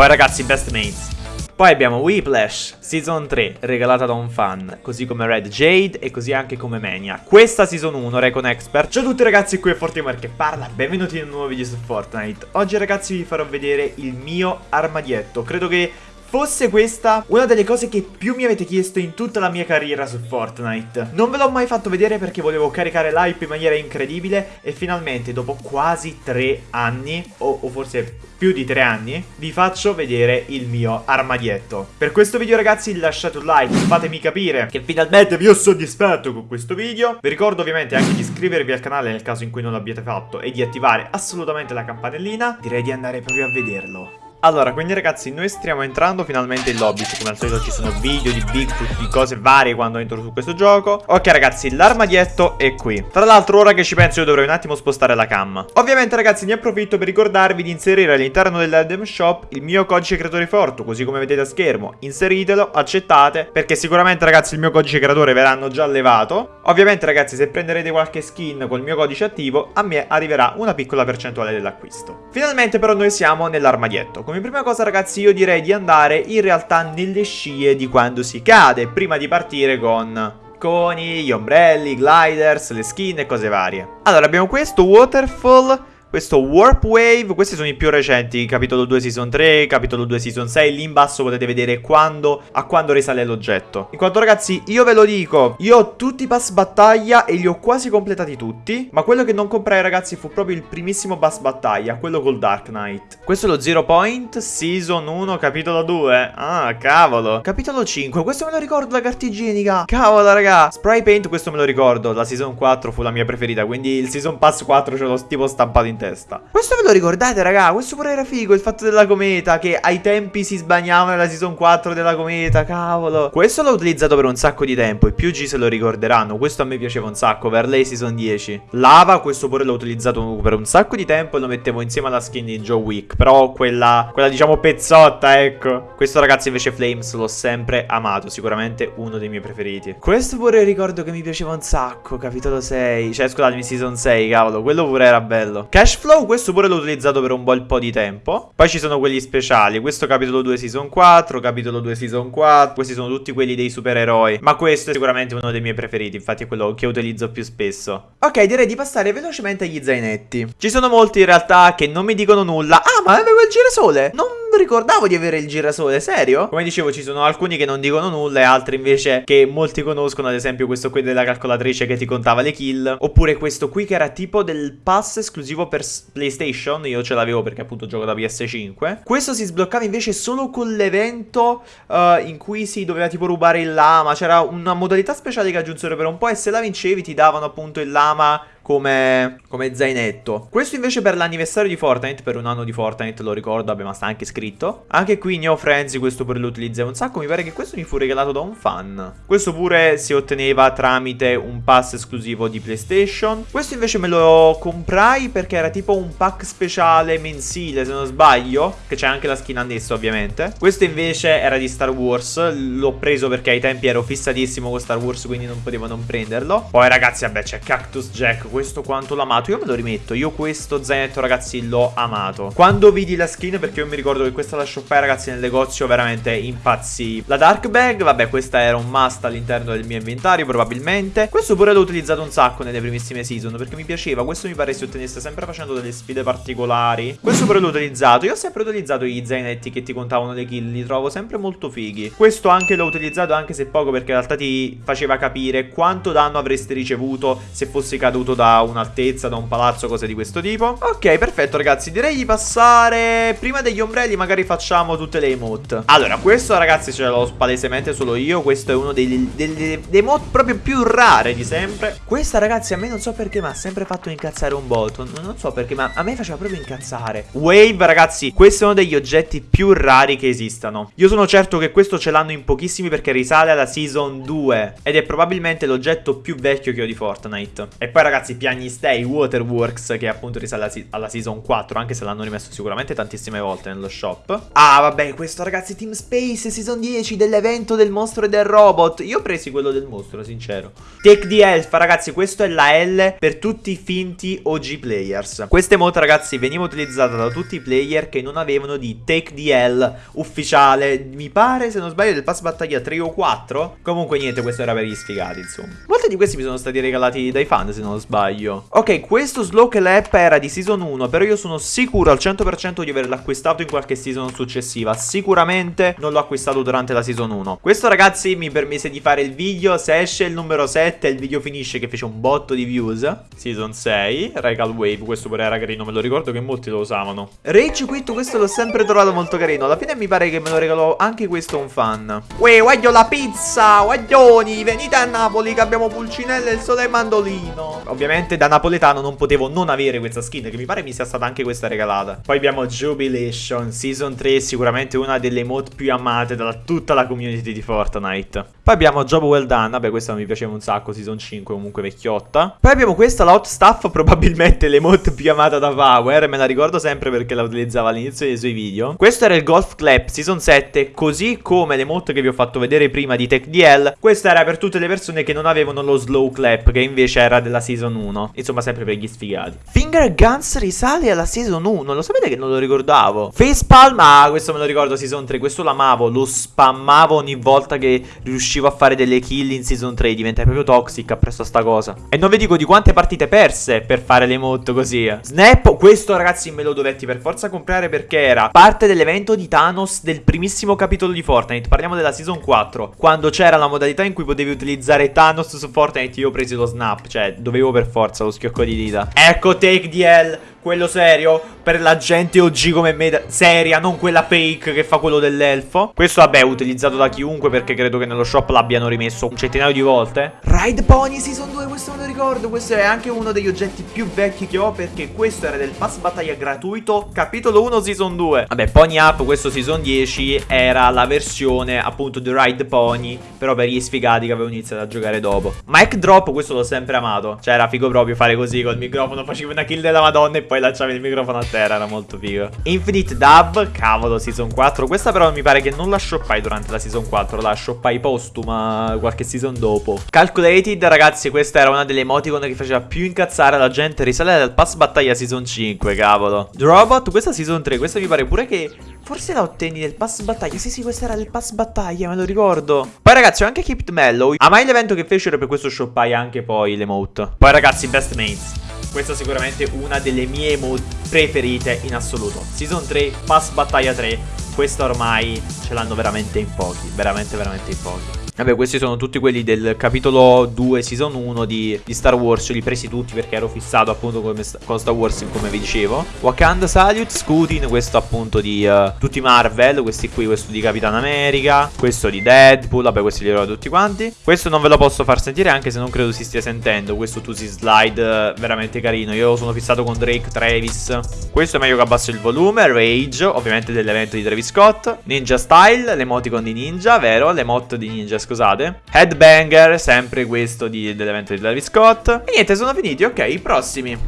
Poi ragazzi, best mates. Poi abbiamo Whiplash, Season 3, regalata da un fan, così come Red Jade e così anche come Mania. Questa Season 1, Recon Expert. Ciao a tutti ragazzi, qui è Fortimer che parla, benvenuti in un nuovo video su Fortnite. Oggi ragazzi vi farò vedere il mio armadietto. Credo che fosse questa una delle cose che più mi avete chiesto in tutta la mia carriera su Fortnite. Non ve l'ho mai fatto vedere perché volevo caricare l'hype in maniera incredibile e finalmente dopo quasi tre anni, o, o forse più di tre anni, vi faccio vedere il mio armadietto. Per questo video ragazzi lasciate un like, fatemi capire che finalmente vi ho soddisfatto con questo video. Vi ricordo ovviamente anche di iscrivervi al canale nel caso in cui non l'abbiate fatto e di attivare assolutamente la campanellina. Direi di andare proprio a vederlo. Allora, quindi ragazzi, noi stiamo entrando finalmente in lobby. Come al solito ci sono video di Bigfoot, di cose varie quando entro su questo gioco. Ok ragazzi, l'armadietto è qui. Tra l'altro, ora che ci penso io dovrei un attimo spostare la cam. Ovviamente ragazzi, ne approfitto per ricordarvi di inserire all'interno dell'Adem Shop il mio codice creatore forte Così come vedete a schermo. Inseritelo, accettate Perché sicuramente ragazzi il mio codice creatore verranno già levato Ovviamente ragazzi, se prenderete qualche skin col mio codice attivo A me arriverà una piccola percentuale dell'acquisto. Finalmente però noi siamo nell'armadietto come prima cosa ragazzi io direi di andare in realtà nelle scie di quando si cade Prima di partire con coni, gli ombrelli, gliders, le skin e cose varie. Allora abbiamo questo waterfall questo Warp Wave, questi sono i più recenti, capitolo 2 season 3, capitolo 2 season 6, lì in basso potete vedere quando, a quando risale l'oggetto. In quanto ragazzi, io ve lo dico, io ho tutti i pass battaglia e li ho quasi completati tutti, ma quello che non comprai ragazzi fu proprio il primissimo pass battaglia, quello col Dark Knight. Questo è lo Zero Point, season 1, capitolo 2, ah cavolo. Capitolo 5, questo me lo ricordo la carta igienica, cavolo raga. Spray Paint, questo me lo ricordo, la season 4 fu la mia preferita, quindi il season pass 4 ce l'ho tipo stampato in testa. Questo ve lo ricordate, raga? Questo pure era figo, il fatto della cometa, che ai tempi si sbagnava nella season 4 della cometa, cavolo. Questo l'ho utilizzato per un sacco di tempo, i più G se lo ricorderanno. Questo a me piaceva un sacco, per lei season 10. Lava, questo pure l'ho utilizzato per un sacco di tempo e lo mettevo insieme alla skin di Joe Wick. Però quella, quella diciamo pezzotta, ecco. Questo ragazzi invece Flames l'ho sempre amato, sicuramente uno dei miei preferiti. Questo pure ricordo che mi piaceva un sacco, capitolo 6. Cioè, scusatemi, season 6, cavolo, quello pure era bello. Cash Flow questo pure l'ho utilizzato per un bel po' di tempo. Poi ci sono quelli speciali. Questo capitolo 2 season 4, capitolo 2 season 4. Questi sono tutti quelli dei supereroi. Ma questo è sicuramente uno dei miei preferiti. Infatti è quello che utilizzo più spesso. Ok, direi di passare velocemente agli zainetti. Ci sono molti in realtà che non mi dicono nulla. Ah, ma avevo il girasole. Non ricordavo di avere il girasole, serio? Come dicevo ci sono alcuni che non dicono nulla e altri invece che molti conoscono Ad esempio questo qui della calcolatrice che ti contava le kill Oppure questo qui che era tipo del pass esclusivo per PlayStation Io ce l'avevo perché appunto gioco da PS5 Questo si sbloccava invece solo con l'evento uh, in cui si doveva tipo rubare il lama C'era una modalità speciale che aggiunsero per un po' e se la vincevi ti davano appunto il lama come, come zainetto. Questo invece per l'anniversario di Fortnite, per un anno di Fortnite, lo ricordo, abbiamo anche scritto. Anche qui Neo Frenzy, questo pure lo utilizzavo un sacco, mi pare che questo mi fu regalato da un fan. Questo pure si otteneva tramite un pass esclusivo di PlayStation. Questo invece me lo comprai perché era tipo un pack speciale mensile, se non sbaglio, che c'è anche la skin annessa ovviamente. Questo invece era di Star Wars, l'ho preso perché ai tempi ero fissatissimo con Star Wars, quindi non potevo non prenderlo. Poi ragazzi, vabbè, c'è Cactus Jack, questo quanto l'ho amato Io me lo rimetto Io questo zainetto ragazzi l'ho amato. Quando vidi la skin perché io mi ricordo che questa la shoppai ragazzi nel negozio veramente impazzì La dark bag vabbè questa era un must all'interno del mio inventario probabilmente. Questo pure l'ho utilizzato un sacco nelle primissime season Perché mi piaceva Questo mi pare si ottenesse sempre facendo delle sfide particolari. Questo pure l'ho utilizzato Io ho sempre utilizzato gli zainetti che ti contavano le kill Li trovo sempre molto fighi. Questo anche l'ho utilizzato anche se poco perché in realtà ti faceva capire quanto danno avreste ricevuto se fossi caduto da un'altezza, da un palazzo, cose di questo tipo. Ok, perfetto ragazzi, direi di passare Prima degli ombrelli magari facciamo tutte le emote. Allora, questo ragazzi ce l'ho palesemente solo io. Questo è uno dei, dei, dei, dei emote proprio più rare di sempre. Questa ragazzi a me non so perché ma ha sempre fatto incazzare un botto. Non so perché ma a me faceva proprio incazzare. Wave ragazzi, questo è uno degli oggetti più rari che esistano. Io sono certo che questo ce l'hanno in pochissimi perché risale alla season 2 Ed è probabilmente l'oggetto più vecchio che ho di Fortnite. E poi ragazzi ragazzi Piagni Stay Waterworks che appunto risale alla, season 4 anche se l'hanno rimesso sicuramente tantissime volte nello shop. Ah vabbè questo ragazzi Team Space season 10 dell'evento del mostro e del robot. Io ho presi quello del mostro sincero. Take the Elf ragazzi questo è la L per tutti i finti OG players. Questa emote ragazzi veniva utilizzata da tutti i player che non avevano di Take the L ufficiale. Mi pare se non sbaglio del pass battaglia 3 o 4. Comunque niente questo era per gli sfigati insomma. Molti di questi mi sono stati regalati dai fan se non sbaglio. Ok questo slow clap era di season 1 però io sono sicuro al 100% di averlo acquistato in qualche season successiva. Sicuramente non l'ho acquistato durante la season 1. Questo ragazzi mi permise di fare il video. Se esce il numero 7 il video finisce che fece un botto di views. Season 6. Regal Wave. Questo pure era carino. Me lo ricordo che molti lo usavano. Rage Quit questo l'ho sempre trovato molto carino. Alla fine mi pare che me lo regalò anche questo un fan. Uè voglio la pizza. Guaglioni. Venite a Napoli che abbiamo pulcinelle e il sole mandolino. Ovviamente da napoletano non potevo non avere questa skin. Che mi pare mi sia stata anche questa regalata. Poi abbiamo Jubilation. Season 3 sicuramente una delle emote più amate da tutta la community di Fortnite. Poi abbiamo Job Well Done, vabbè questa mi piaceva un sacco, Season 5 comunque vecchiotta. Poi abbiamo questa, la Hot Stuff, probabilmente l'emote più amata da Power, me la ricordo sempre perché la utilizzava all'inizio dei suoi video. Questo era il Golf Clap Season 7, così come l'emote che vi ho fatto vedere prima di TechDL. Questa era per tutte le persone che non avevano lo Slow Clap, che invece era della Season 1. Insomma sempre per gli sfigati. Finger Guns risale alla Season 1, lo sapete che non lo ricordavo? Facepalm, ah questo me lo ricordo Season 3, questo l'amavo, lo spammavo ogni volta che riuscivo a fare delle kill in season 3 Diventa proprio toxic appresso a sta cosa. E non vi dico di quante partite perse per fare le emote così Snap, questo ragazzi me lo dovetti per forza comprare perché era parte dell'evento di Thanos del primissimo capitolo di Fortnite. Parliamo della season 4 Quando c'era la modalità in cui potevi utilizzare Thanos su Fortnite. Io ho preso lo snap, cioè dovevo per forza lo schiocco di dita Ecco Take DL quello serio per la gente OG come me seria, non quella fake che fa quello dell'elfo. Questo vabbè è utilizzato da chiunque perché credo che nello shop l'abbiano rimesso un centinaio di volte. Ride Pony Season 2, questo me lo ricordo, questo è anche uno degli oggetti più vecchi che ho perché questo era del pass battaglia gratuito, capitolo 1 Season 2. Vabbè, Pony Up, questo Season 10 era la versione appunto di Ride Pony, però per gli sfigati che avevo iniziato a giocare dopo. Mic Drop, questo l'ho sempre amato, cioè era figo proprio fare così col microfono, facevo una kill della madonna e poi lanciavi il microfono a terra, era molto figo. Infinite Dub, cavolo, Season 4. Questa però mi pare che non la shoppai durante la Season 4, la shoppai postuma qualche season dopo. Calculated, ragazzi, questa era una delle emoticon che faceva più incazzare la gente. Risale dal pass battaglia Season 5, cavolo. The Robot, questa Season 3, questa mi pare pure che... Forse la ottenni nel pass battaglia Sì sì questa era del pass battaglia me lo ricordo Poi ragazzi ho anche Keep Mellow A mai l'evento che fecero per questo shoppai anche poi l'emote Poi ragazzi Best Mates questa è sicuramente una delle mie emote preferite in assoluto. Season 3, Pass Battaglia 3. Questa ormai ce l'hanno veramente in pochi. Veramente, veramente in pochi. Vabbè questi sono tutti quelli del capitolo 2 season 1 di, di Star Wars Li presi tutti perché ero fissato appunto come, con Star Wars come vi dicevo. Wakanda Salute, Scutin, questo appunto di uh, tutti Marvel Questi qui, questo di Capitan America Questo di Deadpool, vabbè questi li ho tutti quanti. Questo non ve lo posso far sentire anche se non credo si stia sentendo. Questo tu si slide uh, veramente carino. Io sono fissato con Drake, Travis. Questo è meglio che abbasso il volume Rage, ovviamente dell'evento di Travis Scott. Ninja Style, l'emoticon di Ninja, vero? L'emote di Ninja scusate. Headbanger, sempre questo dell'evento di Travis Scott. E niente, sono finiti, ok, i prossimi.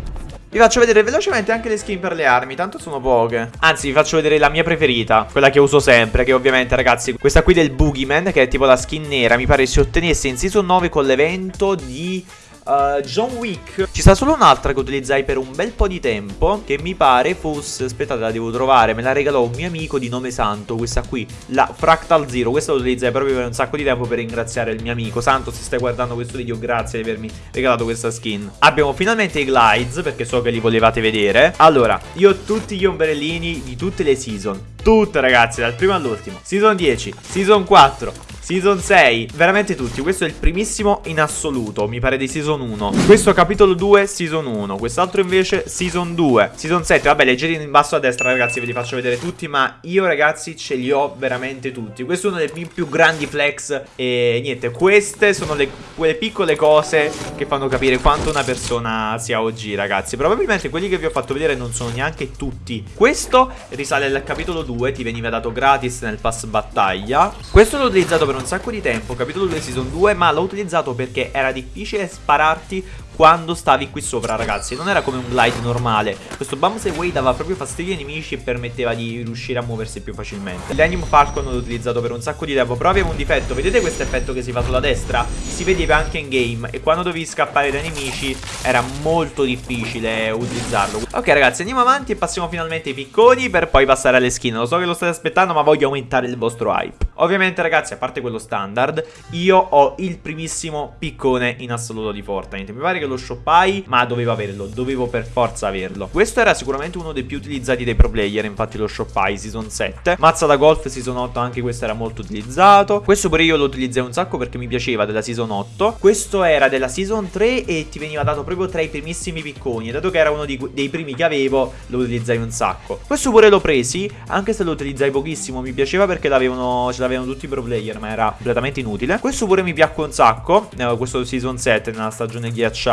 Vi faccio vedere velocemente anche le skin per le armi, tanto sono poche. Anzi, vi faccio vedere la mia preferita, quella che uso sempre, che ovviamente, ragazzi, questa qui del Boogeyman, che è tipo la skin nera, mi pare si ottenesse in season 9 con l'evento di Uh, John Wick. Ci sta solo un'altra che utilizzai per un bel po' di tempo Che mi pare fosse Aspettate la devo trovare Me la regalò un mio amico di nome Santo Questa qui La Fractal Zero. Questa la utilizzai proprio per un sacco di tempo Per ringraziare il mio amico. Santo se stai guardando questo video Grazie di avermi regalato questa skin. Abbiamo finalmente i glides Perché so che li volevate vedere. Allora Io ho tutti gli ombrellini di tutte le season. Tutte ragazzi Dal primo all'ultimo. Season 10 Season 4 Season 6, veramente tutti. Questo è il primissimo in assoluto, mi pare di Season 1. Questo capitolo 2, Season 1. Quest'altro invece, Season 2. Season 7, vabbè, leggete in basso a destra, ragazzi, ve li faccio vedere tutti. Ma io, ragazzi, ce li ho veramente tutti. Questo è uno dei miei più grandi flex. E niente, queste sono le, quelle piccole cose che fanno capire quanto una persona sia OG, ragazzi. Probabilmente quelli che vi ho fatto vedere non sono neanche tutti. Questo risale al capitolo 2, ti veniva dato gratis nel pass battaglia. Questo l'ho utilizzato per per un sacco di tempo, capitolo 2 season 2, ma l'ho utilizzato perché era difficile spararti quando stavi qui sopra ragazzi. Non era come un glide normale. Questo bounce away dava proprio fastidio ai nemici e permetteva di riuscire a muoversi più facilmente. L'Anium Falcon l'ho utilizzato per un sacco di tempo Però aveva un difetto. Vedete questo effetto che si fa sulla destra? Si vedeva anche in game. E quando dovevi scappare dai nemici era molto difficile utilizzarlo. Ok ragazzi andiamo avanti e passiamo finalmente ai picconi Per poi passare alle skin. Lo so che lo state aspettando ma voglio aumentare il vostro hype. Ovviamente ragazzi a parte quello standard Io ho il primissimo piccone in assoluto di Fortnite. Mi pare che lo shoppai ma dovevo averlo Dovevo per forza averlo. Questo era sicuramente uno dei più utilizzati dei pro player Infatti lo shoppai season 7 Mazza da golf season 8 anche questo era molto utilizzato. Questo pure io lo utilizzai un sacco perché mi piaceva della season 8 Questo era della season 3 e ti veniva dato proprio tra i primissimi picconi dato che era uno di, dei primi che avevo lo utilizzai un sacco. Questo pure l'ho presi anche se lo utilizzai pochissimo Mi piaceva perché ce l'avevano tutti i pro player ma era completamente inutile. Questo pure mi piacque un sacco eh, Questo season 7 nella stagione ghiacciata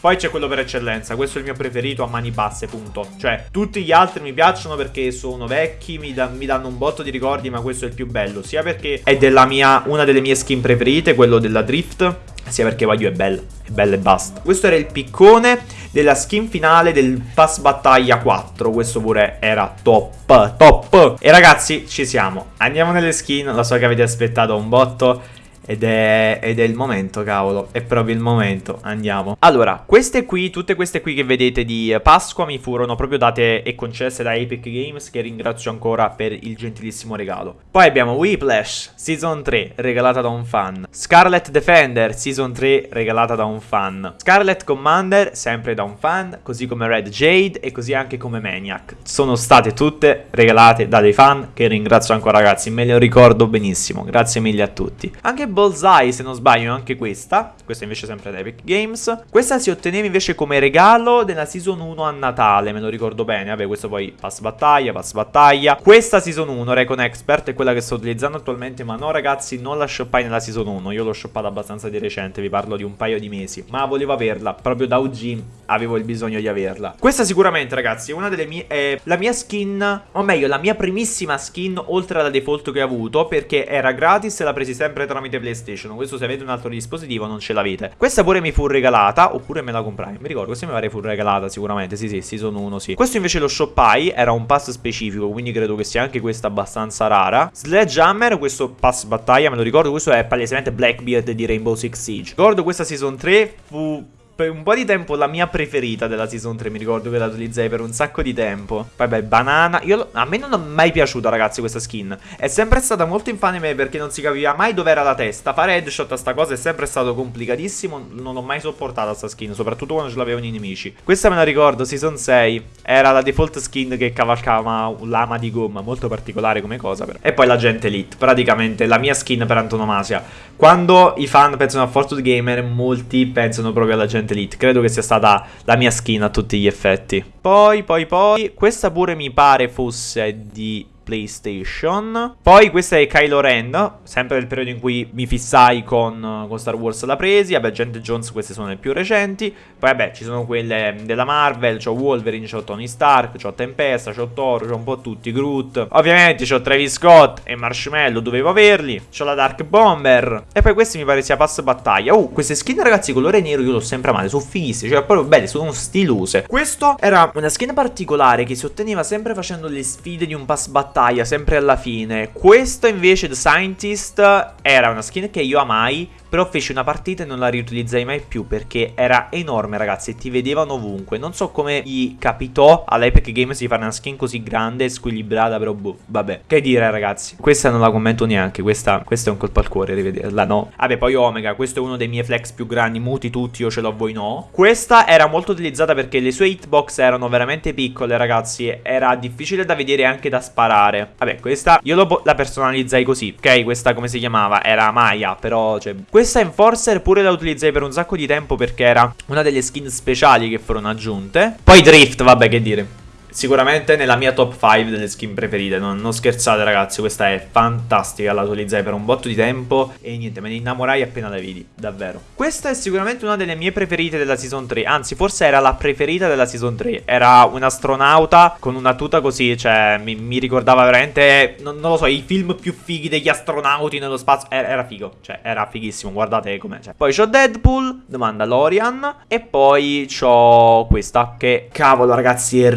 Poi c'è quello per eccellenza Questo è il mio preferito a mani basse punto. Cioè tutti gli altri mi piacciono perché sono vecchi mi, da mi danno un botto di ricordi ma questo è il più bello. Sia perché è mia, una delle mie skin preferite Quello della drift sia perché Wagyu è bella, è bella e basta. Questo era il piccone della skin finale del Pass Battaglia 4 Questo pure era top, top. E ragazzi, ci siamo. Andiamo nelle skin, lo so che avete aspettato un botto ed è, ed è, il momento, cavolo. È proprio il momento. Andiamo. Allora, queste qui, tutte queste qui che vedete di Pasqua mi furono proprio date e concesse da Epic Games, che ringrazio ancora per il gentilissimo regalo. Poi abbiamo Whiplash, Season 3, regalata da un fan. Scarlet Defender, Season 3, regalata da un fan. Scarlet Commander, sempre da un fan, così come Red Jade e così anche come Maniac. Sono state tutte regalate da dei fan, che ringrazio ancora ragazzi, me le ricordo benissimo. Grazie mille a tutti. Anche Bullseye se non sbaglio anche questa. Questa invece sempre da Epic Games. Questa si otteneva invece come regalo della Season 1 a Natale Me lo ricordo bene. Vabbè questo poi pass battaglia, pass battaglia. Questa Season 1 Recon Expert è quella che sto utilizzando attualmente Ma no ragazzi non la shoppai nella Season 1 Io l'ho shoppata abbastanza di recente Vi parlo di un paio di mesi. Ma volevo averla Proprio da OG avevo il bisogno di averla. Questa sicuramente ragazzi è una delle mie È la mia skin O meglio la mia primissima skin Oltre alla default che ho avuto Perché era gratis e la presi sempre tramite PlayStation. Questo se avete un altro dispositivo non ce l'avete. Questa pure mi fu regalata Oppure me la comprai. Mi ricordo questa mi pare fu regalata sicuramente. Sì sì Season 1 sì. Questo invece lo shoppai Era un pass specifico Quindi credo che sia anche questa abbastanza rara. Sledgehammer Questo pass battaglia me lo ricordo Questo è palesemente Blackbeard di Rainbow Six Siege. Ricordo questa Season 3 fu per un po' di tempo la mia preferita della Season 3, mi ricordo che la utilizzai per un sacco di tempo. Poi beh, banana. Io, a me non è mai piaciuta, ragazzi, questa skin. È sempre stata molto infame perché non si capiva mai dove era la testa. Fare headshot a sta cosa è sempre stato complicatissimo. Non ho mai sopportato sta skin, soprattutto quando ce l'avevano i nemici. Questa me la ricordo, Season 6. Era la default skin che cavalcava lama di gomma, molto particolare come cosa. Però. E poi la gente elite, praticamente la mia skin per antonomasia. Quando i fan pensano a Fortnite Gamer, molti pensano proprio alla gente Elite. Credo che sia stata la mia skin a tutti gli effetti. Poi, poi, poi, questa pure mi pare fosse di PlayStation. Poi questa è Kylo Ren, sempre nel periodo in cui mi fissai con, con Star Wars la presi. Vabbè, Gente Jones, queste sono le più recenti. Poi vabbè, ci sono quelle della Marvel, c'ho Wolverine, c'ho Tony Stark, c'ho Tempesta, c'ho Thor, c'ho un po' tutti, Groot. Ovviamente c'ho Travis Scott e Marshmallow, dovevo averli. C'ho la Dark Bomber. E poi questi mi pare sia pass battaglia. Oh, queste skin ragazzi, colore nero io l'ho sempre amate, sono fighissime, cioè proprio belle, sono stilose. Questo era una skin particolare che si otteneva sempre facendo le sfide di un pass battaglia battaglia sempre alla fine. Questo invece The Scientist era una skin che io amai però feci una partita e non la riutilizzai mai più perché era enorme ragazzi e ti vedevano ovunque. Non so come gli capitò all'Epic Games di fare una skin così grande e squilibrata, però boh, vabbè. Che dire ragazzi, questa non la commento neanche, questa, questa è un colpo al cuore rivederla, no? Vabbè, poi Omega, questo è uno dei miei flex più grandi, muti tutti, io ce l'ho, voi no. Questa era molto utilizzata perché le sue hitbox erano veramente piccole ragazzi, era difficile da vedere e anche da sparare. Vabbè, questa io la personalizzai così, ok? Questa come si chiamava? Era Maya, però cioè questa Enforcer pure la utilizzai per un sacco di tempo perché era una delle skin speciali che furono aggiunte. Poi Drift, vabbè che dire. Sicuramente nella mia top 5 delle skin preferite. Non, non, scherzate, ragazzi, questa è fantastica. La utilizzai per un botto di tempo e niente, me ne innamorai appena la vidi, davvero. Questa è sicuramente una delle mie preferite della season 3. Anzi, forse era la preferita della season 3. Era un astronauta con una tuta così, cioè mi, mi ricordava veramente, non, non, lo so, i film più fighi degli astronauti nello spazio. Era, era figo, cioè era fighissimo, guardate com'è. Cioè. Poi c'ho Deadpool, The Mandalorian e poi c'ho questa che, cavolo ragazzi,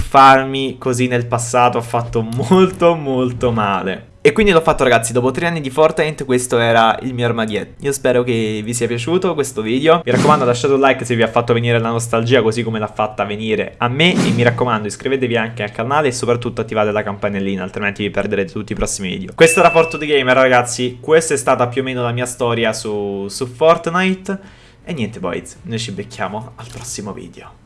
rituffarmi così nel passato ha fatto molto molto male. E quindi l'ho fatto ragazzi, dopo tre anni di Fortnite questo era il mio armadietto. Io spero che vi sia piaciuto questo video. Mi raccomando lasciate un like se vi ha fatto venire la nostalgia così come l'ha fatta venire a me. E mi raccomando iscrivetevi anche al canale e soprattutto attivate la campanellina Altrimenti vi perderete tutti i prossimi video. Questo era Fortnite Gamer ragazzi. Questa è stata più o meno la mia storia su, su Fortnite. E niente boys, noi ci becchiamo al prossimo video